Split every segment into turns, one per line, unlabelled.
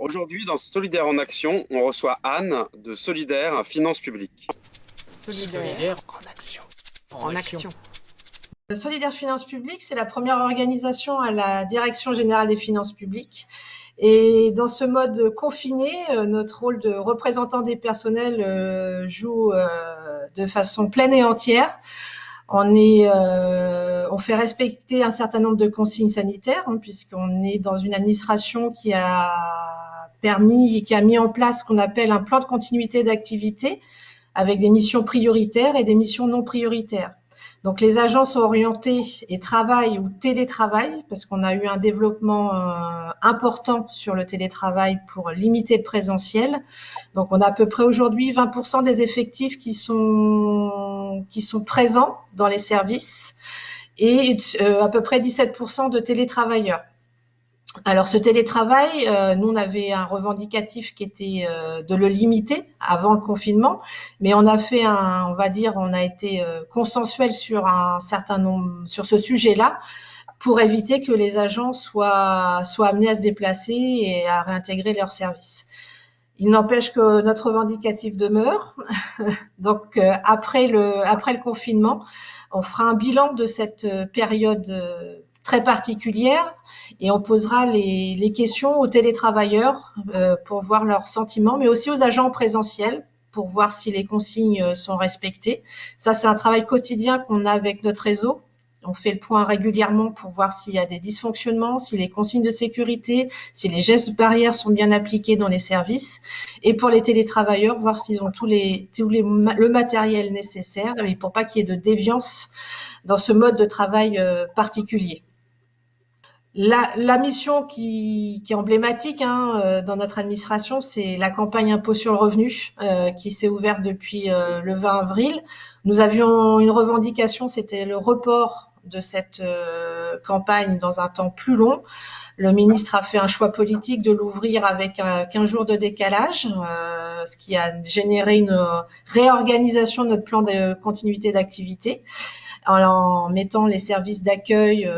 Alors aujourd'hui, dans Solidaire en Action, on reçoit Anne de Solidaire Finances Publiques.
Solidaire en action.
En, action.
Solidaire Finances Publiques, c'est la première organisation à la Direction générale des finances publiques. Et dans ce mode confiné, euh, notre rôle de représentant des personnels euh, joue euh, de façon pleine et entière. On, est, on fait respecter un certain nombre de consignes sanitaires, hein, puisqu'on est dans une administration qui a permis qui a mis en place ce qu'on appelle un plan de continuité d'activité avec des missions prioritaires et des missions non prioritaires. Donc les agents sont orientés et travaillent ou télétravaillent parce qu'on a eu un développement euh, important sur le télétravail pour limiter le présentiel. Donc on a à peu près aujourd'hui 20% des effectifs qui sont qui sont présents dans les services et euh, à peu près 17% de télétravailleurs. Alors ce télétravail, euh, nous on avait un revendicatif qui était euh, de le limiter avant le confinement, mais on a fait un, on va dire, on a été euh, consensuel sur un certain nombre, sur ce sujet-là, pour éviter que les agents soient soient amenés à se déplacer et à réintégrer leurs services. Il n'empêche que notre revendicatif demeure. Donc après le après le confinement, on fera un bilan de cette période très particulière et on posera les, questions aux télétravailleurs euh, pour voir leurs sentiments, mais aussi aux agents présentiels pour voir si les consignes euh, sont respectées. Ça, c'est un travail quotidien qu'on a avec notre réseau. On fait le point régulièrement pour voir s'il y a des dysfonctionnements, si les consignes de sécurité, si les gestes de barrière sont bien appliqués dans les services. Et pour les télétravailleurs, voir s'ils ont tous les, tous les, le matériel nécessaire et pour pas qu'il y ait de déviance dans ce mode de travail euh, particulier. La, mission qui, est emblématique hein, euh, dans notre administration, c'est la campagne impôt sur le revenu euh, qui s'est ouverte depuis euh, le 20 avril. Nous avions une revendication, c'était le report de cette campagne dans un temps plus long. Le ministre a fait un choix politique de l'ouvrir avec 15 jours de décalage, ce qui a généré une réorganisation de notre plan de continuité d'activité en, mettant les services d'accueil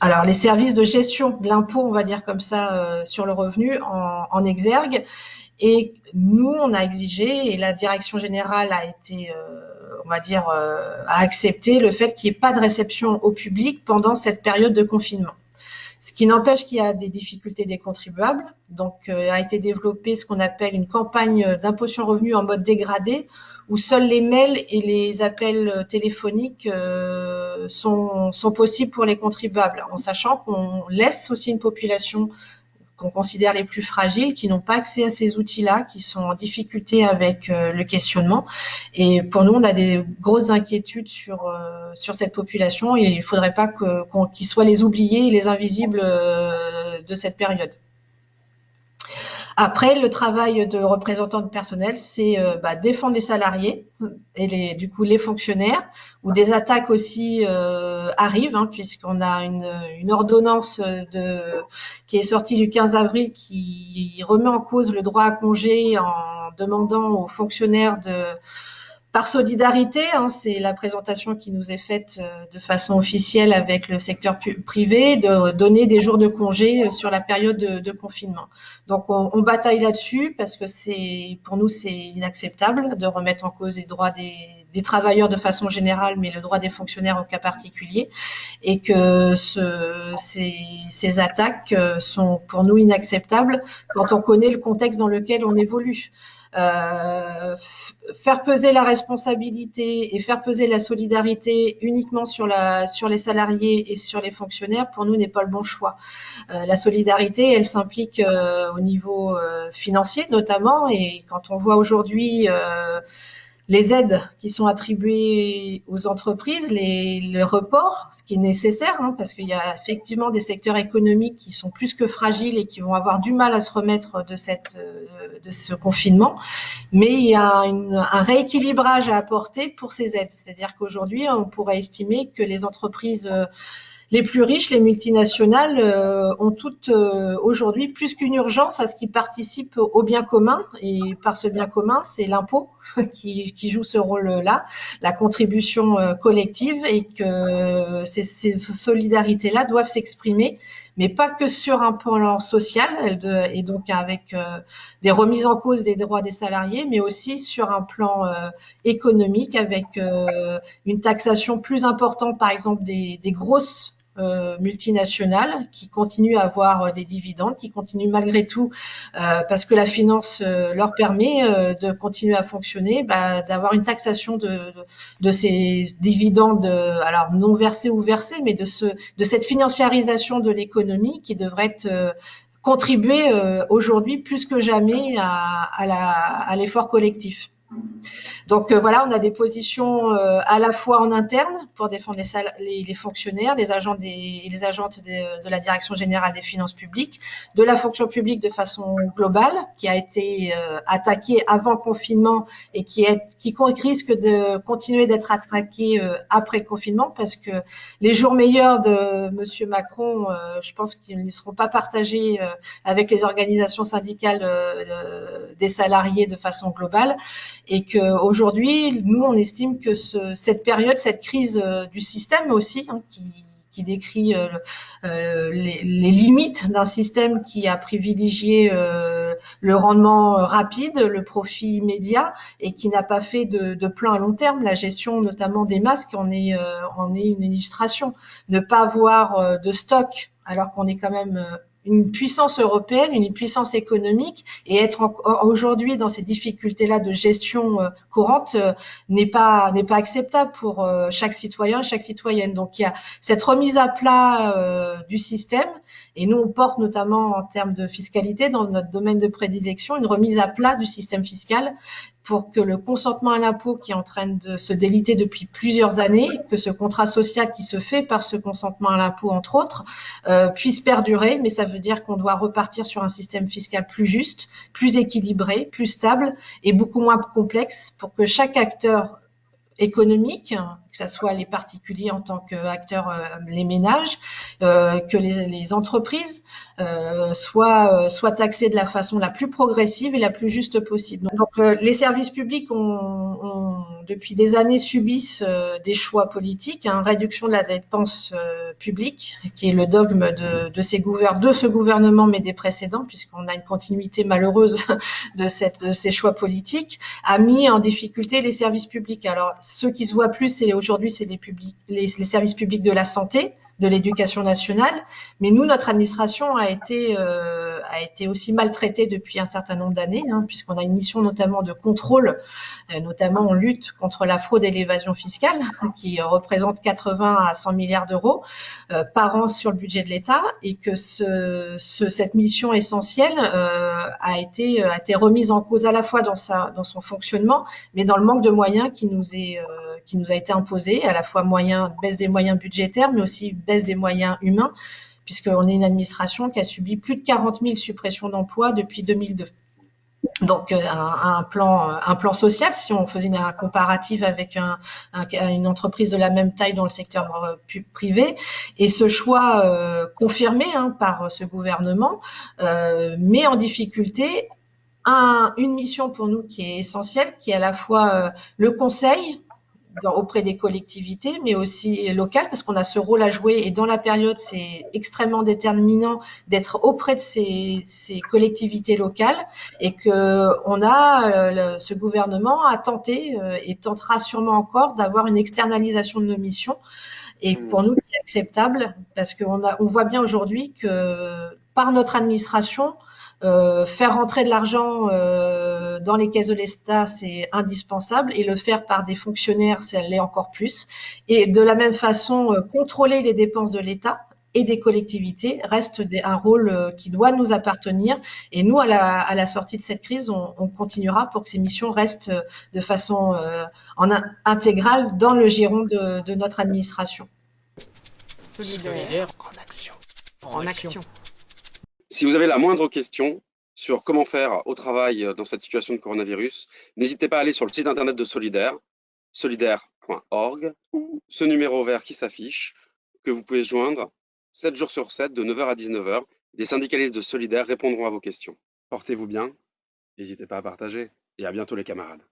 alors les services de gestion de l'impôt, on va dire comme ça, euh, sur le revenu en, exergue. Et nous, on a exigé, et la direction générale a été, euh, on va dire, euh, a accepté le fait qu'il n'y ait pas de réception au public pendant cette période de confinement. Ce qui n'empêche qu'il y a des difficultés des contribuables. Donc, a été développé ce qu'on appelle une campagne d'impôt sur revenu en mode dégradé, où seuls les mails et les appels téléphoniques euh, sont, sont, possibles pour les contribuables, en sachant qu'on laisse aussi une population qu'on considère les plus fragiles, qui n'ont pas accès à ces outils-là, qui sont en difficulté avec euh, le questionnement. Et pour nous, on a des grosses inquiétudes sur, euh, sur cette population il ne faudrait pas qu'ils soient les oubliés et les invisibles de cette période. Après, le travail de représentant de personnel, c'est euh, bah, défendre les salariés et les, du coup les fonctionnaires, où des attaques aussi euh, arrivent, hein, puisqu'on a une, une, ordonnance de, qui est sortie du 15 avril qui remet en cause le droit à congé en demandant aux fonctionnaires de par solidarité, hein, c'est la présentation qui nous est faite euh, de façon officielle avec le secteur privé, de donner des jours de congé euh, sur la période de, confinement. Donc on, bataille là-dessus parce que c'est pour nous c'est inacceptable de remettre en cause les droits des, travailleurs de façon générale, mais le droit des fonctionnaires au cas particulier, et que ce, ces, ces, attaques euh, sont pour nous inacceptables quand on connaît le contexte dans lequel on évolue. Euh, faire peser la responsabilité et faire peser la solidarité uniquement sur, la, sur les salariés et sur les fonctionnaires, pour nous, n'est pas le bon choix. Euh, la solidarité, elle s'implique euh, au niveau financier notamment, et quand on voit aujourd'hui les aides qui sont attribuées aux entreprises, les, le report, ce qui est nécessaire, hein, parce qu'il y a effectivement des secteurs économiques qui sont plus que fragiles et qui vont avoir du mal à se remettre de, cette, euh, de ce confinement. Mais il y a un rééquilibrage à apporter pour ces aides. C'est-à-dire qu'aujourd'hui, on pourrait estimer que les entreprises euh, les plus riches, les multinationales, euh, ont toutes euh, aujourd'hui plus qu'une urgence à ce qu'ils participent au bien commun. Et par ce bien commun, c'est l'impôt qui, qui, joue ce rôle-là, la contribution euh, collective, et que ces, ces solidarités-là doivent s'exprimer mais pas que sur un plan social, et donc avec des remises en cause des droits des salariés, mais aussi sur un plan économique, avec une taxation plus importante, par exemple, des, des grosses euh, multinationales qui continuent à avoir euh, des dividendes, qui continuent malgré tout, euh, parce que la finance leur permet de continuer à fonctionner, bah, d'avoir une taxation de, ces dividendes, alors non versés ou versés, mais de, ce, de cette financiarisation de l'économie qui devrait contribuer aujourd'hui plus que jamais à l'effort collectif. Donc euh, voilà, on a des positions euh, à la fois en interne pour défendre les, les, fonctionnaires, les agents des, les agentes de, la Direction générale des finances publiques, de la fonction publique de façon globale, qui a été euh, attaquée avant confinement et qui, est, qui risque de continuer d'être attaquée après le confinement, parce que les jours meilleurs de Monsieur Macron, je pense qu'ils ne seront pas partagés avec les organisations syndicales des salariés de façon globale, et que aujourd'hui, nous, on estime que cette période, cette crise euh, du système aussi, hein, qui, décrit euh, euh, les, limites d'un système qui a privilégié le rendement rapide, le profit immédiat et qui n'a pas fait de, plan à long terme. La gestion notamment des masques en est, en est une illustration. Ne pas avoir de stock alors qu'on est quand même une puissance européenne, une puissance économique, et être aujourd'hui dans ces difficultés-là de gestion euh, courante euh, n'est pas n'est pas acceptable pour euh, chaque citoyen, chaque citoyenne. Donc il y a cette remise à plat du système, et nous on porte notamment en termes de fiscalité dans notre domaine de prédilection une remise à plat du système fiscal pour que le consentement à l'impôt qui est en train de se déliter depuis plusieurs années, que ce contrat social qui se fait par ce consentement à l'impôt, entre autres, euh, puisse perdurer. Mais ça veut dire qu'on doit repartir sur un système fiscal plus juste, plus équilibré, plus stable et beaucoup moins complexe pour que chaque acteur économique, que ce soit les particuliers en tant qu'acteurs, euh, les ménages, euh, que les, entreprises euh, soient, soient taxées de la façon la plus progressive et la plus juste possible. Donc, les services publics ont, ont, depuis des années subissent des choix politiques, hein, réduction de la dépense publique, qui est le dogme de, de, ces de ce gouvernement, mais des précédents, puisqu'on a une continuité malheureuse de, cette, de ces choix politiques, a mis en difficulté les services publics. Alors, ceux qui se voient plus, c'est aujourd'hui, c'est les, services publics de la santé, de l'éducation nationale. Mais nous, notre administration a été, euh, aussi maltraitée depuis un certain nombre d'années, hein, puisqu'on a une mission notamment de contrôle, euh, notamment en lutte contre la fraude et l'évasion fiscale, qui représente 80 à 100 milliards d'euros euh, par an sur le budget de l'État, et que ce, ce, cette mission essentielle a, été, remise en cause à la fois dans, son fonctionnement, mais dans le manque de moyens qui nous est qui nous a été imposé, à la fois moyen, baisse des moyens budgétaires, mais aussi baisse des moyens humains, puisqu'on est une administration qui a subi plus de 40 000 suppressions d'emplois depuis 2002. Donc euh, un, plan, un plan social, si on faisait un comparatif avec un, une entreprise de la même taille dans le secteur euh, privé, et ce choix euh, confirmé hein, par ce gouvernement met en difficulté un, une mission pour nous qui est essentielle, qui est à la fois le conseil, auprès des collectivités, mais aussi locales, parce qu'on a ce rôle à jouer. Et dans la période, c'est extrêmement déterminant d'être auprès de ces, ces, collectivités locales et que on a, euh, ce gouvernement a tenté euh, et tentera sûrement encore d'avoir une externalisation de nos missions. Et pour nous, c'est acceptable parce qu'on on voit bien aujourd'hui que par notre administration, euh, faire rentrer de l'argent euh, dans les caisses de l'État, c'est indispensable, et le faire par des fonctionnaires, ça l'est encore plus. Et de la même façon, euh, contrôler les dépenses de l'État et des collectivités reste un rôle qui doit nous appartenir. Et nous, à la, à la sortie de cette crise, on, on, continuera pour que ces missions restent de façon en intégrale dans le giron de, de notre administration.
Solidaire en action. En, action.
Si vous avez la moindre question sur comment faire au travail dans cette situation de coronavirus, n'hésitez pas à aller sur le site internet de Solidaire, solidaire.org, ou ce numéro vert qui s'affiche, que vous pouvez joindre 7 jours sur 7, de 9h à 19h. Les syndicalistes de Solidaire répondront à vos questions. Portez-vous bien, n'hésitez pas à partager et à bientôt les camarades.